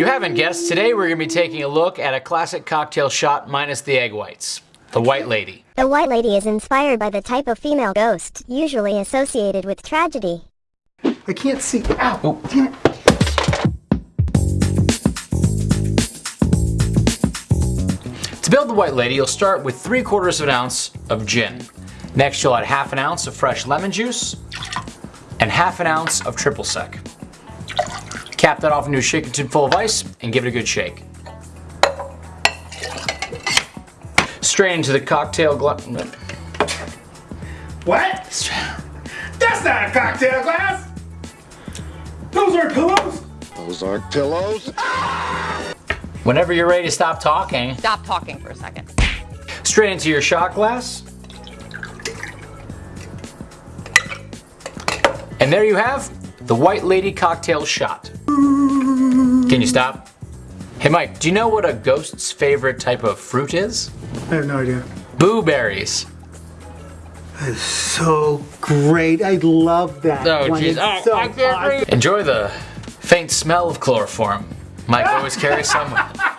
haven't guessed, today we're going to be taking a look at a classic cocktail shot minus the egg whites. The White Lady. The White Lady is inspired by the type of female ghost, usually associated with tragedy. I can't see. Ow! Oh. Damn it. To build the White Lady, you'll start with 3 quarters of an ounce of gin. Next, you'll add half an ounce of fresh lemon juice and half an ounce of triple sec. Cap that off into a shaking tin full of ice and give it a good shake. Strain into the cocktail glass. What? That's not a cocktail glass! Those aren't pillows! Those aren't pillows. Ah! Whenever you're ready to stop talking, Stop talking for a second. straight into your shot glass. And there you have the White Lady cocktail shot. Can you stop? Hey Mike, do you know what a ghost's favorite type of fruit is? I have no idea. Blueberries. That is so great. I love that. Oh, one. jeez. Oh, so I can't awesome. Enjoy the faint smell of chloroform. Mike ah! always carries some with him.